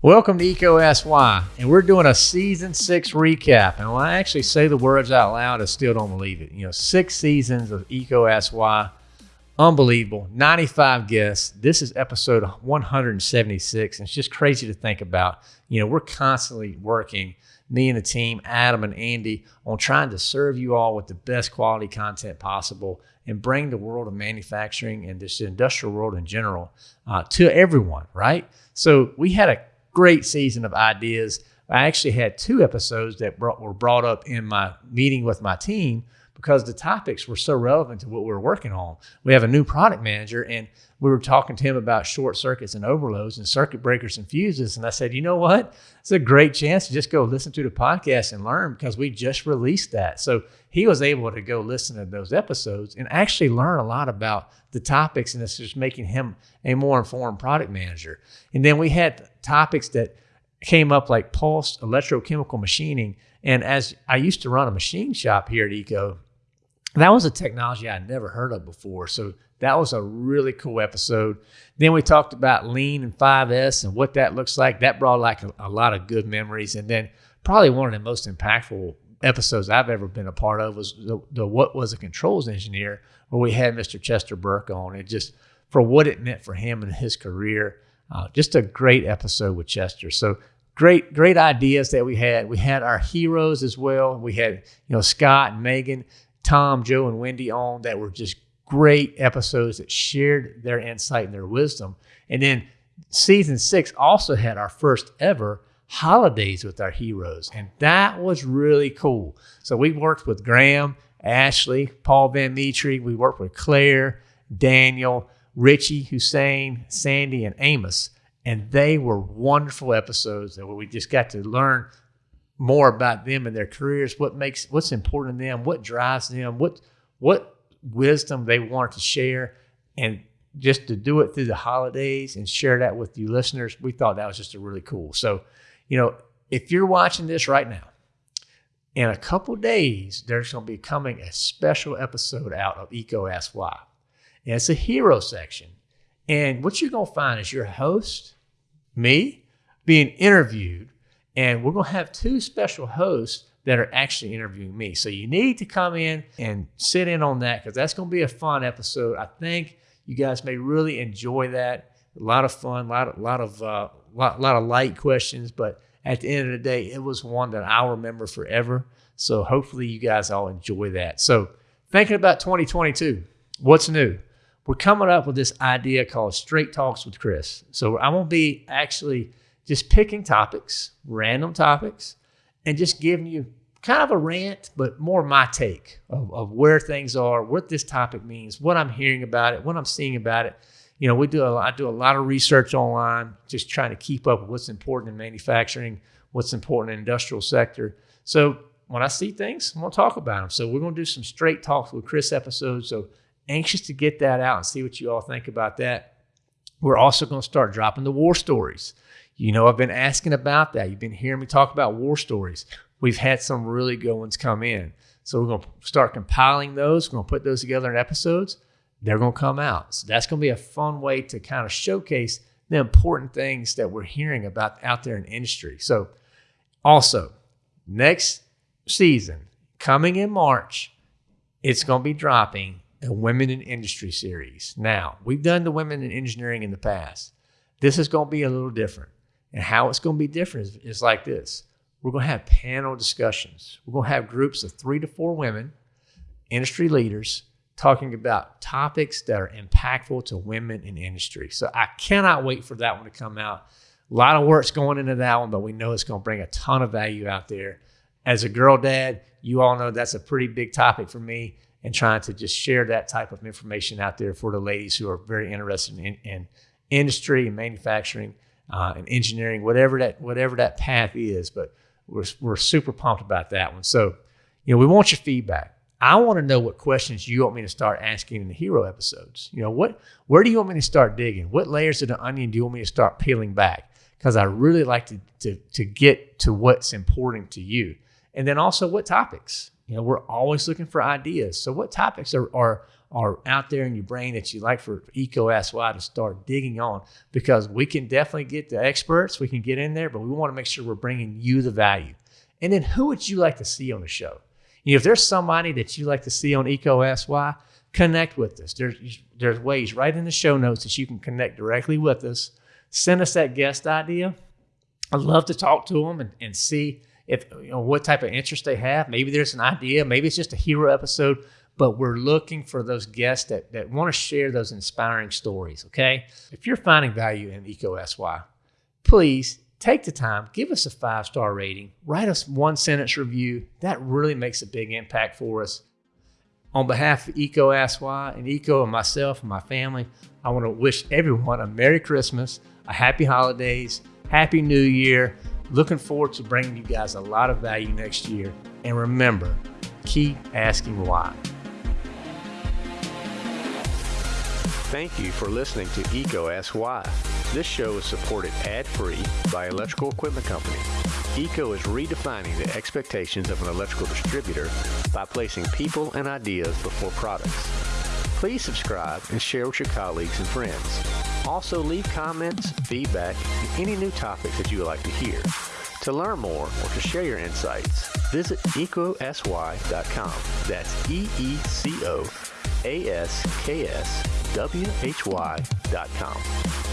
Welcome to EECO Asks Why, and we're doing a season six recap. And when I actually say the words out loud, I still don't believe it. You know, six seasons of EECO Asks Why, unbelievable. 95 guests. This is episode 176. And it's just crazy to think about. You know, we're constantly working, me and the team, Adam and Andy, on trying to serve you all with the best quality content possible and bring the world of manufacturing and this industrial world in general uh, to everyone, right? So we had a great season of ideas. I actually had two episodes that brought, were brought up in my meeting with my team because the topics were so relevant to what we were working on. We have a new product manager, and we were talking to him about short circuits and overloads and circuit breakers and fuses. And I said, you know what? It's a great chance to just go listen to the podcast and learn because we just released that. So he was able to go listen to those episodes and actually learn a lot about the topics, and it's just making him a more informed product manager. And then we had topics that came up like pulse electrochemical machining. And as I used to run a machine shop here at EECO, that was a technology I'd never heard of before. So that was a really cool episode. Then we talked about lean and 5S and what that looks like. That brought like a, a lot of good memories. And then probably one of the most impactful episodes I've ever been a part of was the, the what was a controls engineer, where we had Mr. Chester Burke on. It just for what it meant for him and his career. Uh, just a great episode with Chester. So great, great ideas that we had. We had our heroes as well. We had you know Scott and Megan, Tom, Joe, and Wendy on that were just great episodes that shared their insight and their wisdom. And then season six also had our first ever holidays with our heroes. And that was really cool. So we worked with Graham, Ashley, Paul Van Mitri. We worked with Claire, Daniel, Richie, Hussein, Sandy, and Amos. And they were wonderful episodes that we just got to learn more about them and their careers, what makes what's important to them, what drives them, what what wisdom they want to share. And just to do it through the holidays and share that with you listeners, we thought that was just a really cool. So you know, if you're watching this right now, in a couple days, there's going to be coming a special episode out of EECO Ask Why. And it's a hero section. And what you're going to find is your host, me, being interviewed. And we're going to have two special hosts that are actually interviewing me. So you need to come in and sit in on that because that's going to be a fun episode. I think you guys may really enjoy that. A lot of fun, a lot, lot of uh, lot, lot of light questions, but at the end of the day, it was one that I'll remember forever. So hopefully you guys all enjoy that. So thinking about 2022, what's new? We're coming up with this idea called Straight Talks with Chris. So going to be actually just picking topics, random topics, and just giving you kind of a rant, but more my take of, of where things are, what this topic means, what I'm hearing about it, what I'm seeing about it you know, we do a, I do a lot of research online, just trying to keep up with what's important in manufacturing, what's important in industrial sector. So when I see things, I'm gonna talk about them. So we're gonna do some straight talks with Chris episodes. So anxious to get that out and see what you all think about that. We're also gonna start dropping the war stories. You know, I've been asking about that. You've been hearing me talk about war stories. We've had some really good ones come in. So we're going to start compiling those. We're going to put those together in episodes they're going to come out. So that's going to be a fun way to kind of showcase the important things that we're hearing about out there in industry. So, also, next season, coming in March, it's going to be dropping a Women in Industry series. Now, we've done the Women in Engineering in the past. This is going to be a little different. And how it's going to be different is, is like this we're going to have panel discussions. We're going to have groups of three to four women, industry leaders, talking about topics that are impactful to women in industry. So I cannot wait for that one to come out. A lot of work's going into that one, but we know it's going to bring a ton of value out there. As a girl dad, you all know that's a pretty big topic for me and trying to just share that type of information out there for the ladies who are very interested in, in industry and manufacturing uh, and engineering, whatever that whatever that path is. But we're, we're super pumped about that one. So, you know, we want your feedback I want to know what questions you want me to start asking in the hero episodes. You know, what where do you want me to start digging? What layers of the onion do you want me to start peeling back? Because I really like to, to to get to what's important to you. And then also what topics. You know, we're always looking for ideas. So, what topics are, are are out there in your brain that you like for Eco SY to start digging on? Because we can definitely get the experts, we can get in there, but we want to make sure we're bringing you the value. And then, who would you like to see on the show? You know, if there's somebody that you like to see on EECO Asks Why, connect with us. There's there's ways right in the show notes that you can connect directly with us. Send us that guest idea. I'd love to talk to them and, and see if you know what type of interest they have. Maybe there's an idea, maybe it's just a hero episode, but we're looking for those guests that, that want to share those inspiring stories. Okay. If you're finding value in EECO Asks Why, please take the time, give us a five star rating, write us one sentence review. That really makes a big impact for us. On behalf of Eco SY and EECO and myself and my family, I want to wish everyone a Merry Christmas, a Happy Holidays, Happy New Year. Looking forward to bringing you guys a lot of value next year. And remember, keep asking why. Thank you for listening to EECO Ask Why. This show is supported ad-free by Electrical Equipment Company. EECO is redefining the expectations of an electrical distributor by placing people and ideas before products. Please subscribe and share with your colleagues and friends. Also leave comments, feedback, any new topics that you would like to hear. To learn more or to share your insights, visit ecosy.com. That's E-E-C-O A-S-K-S W-H-Y.com.